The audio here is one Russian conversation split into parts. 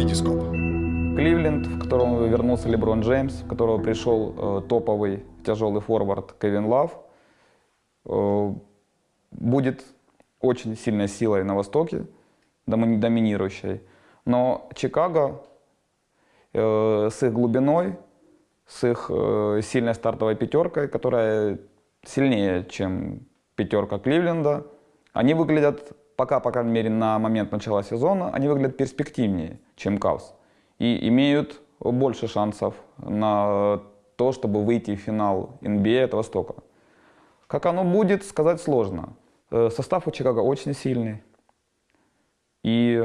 Витископ. Кливленд, в котором вернулся Леброн Джеймс, в которого пришел э, топовый тяжелый форвард Кевин Лав, э, будет очень сильной силой на Востоке, доми- доминирующей. Но Чикаго э, с их глубиной, с их э, сильной стартовой пятеркой, которая сильнее, чем пятерка Кливленда, они выглядят, пока, по крайней мере, на момент начала сезона, они выглядят перспективнее, чем Кавс. И имеют больше шансов на то, чтобы выйти в финал NBA от Востока. Как оно будет, сказать сложно. Э, Состав у Чикаго очень сильный. И,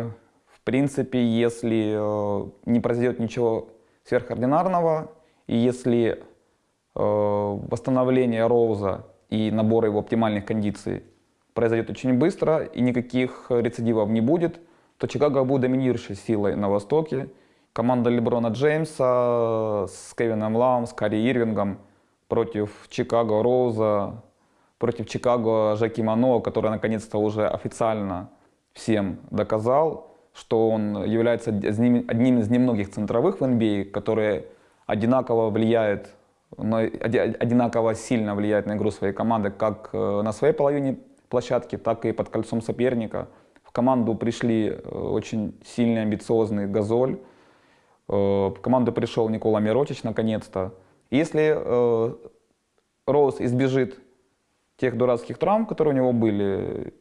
в принципе, если э, не произойдет ничего сверхординарного, и если э, восстановление Роуза и набор его оптимальных кондиций произойдет очень быстро, и никаких рецидивов не будет, то Чикаго будет доминирующей силой на Востоке. Команда Леброна Джеймса с Кевином Лавом, с Карри Ирвингом против Чикаго Роуза, против Чикаго Жаки Мано, который наконец-то уже официально всем доказал, что он является одним из немногих центровых в NBA, которые одинаково оди- одинаково сильно влияют на игру своей команды как э, на своей половине площадки, так и под кольцом соперника. В команду пришли э, очень сильный, амбициозный Газоль, Э, В команду пришел Никола Миротич наконец-то. Если э, Роуз избежит тех дурацких травм, которые у него были,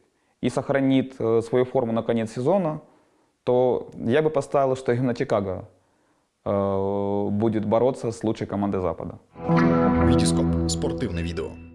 и сохранит свою форму на конец сезона, то я бы поставил, что именно Чикаго будет бороться с лучшей командой Запада. Витископ. Спортивне відео.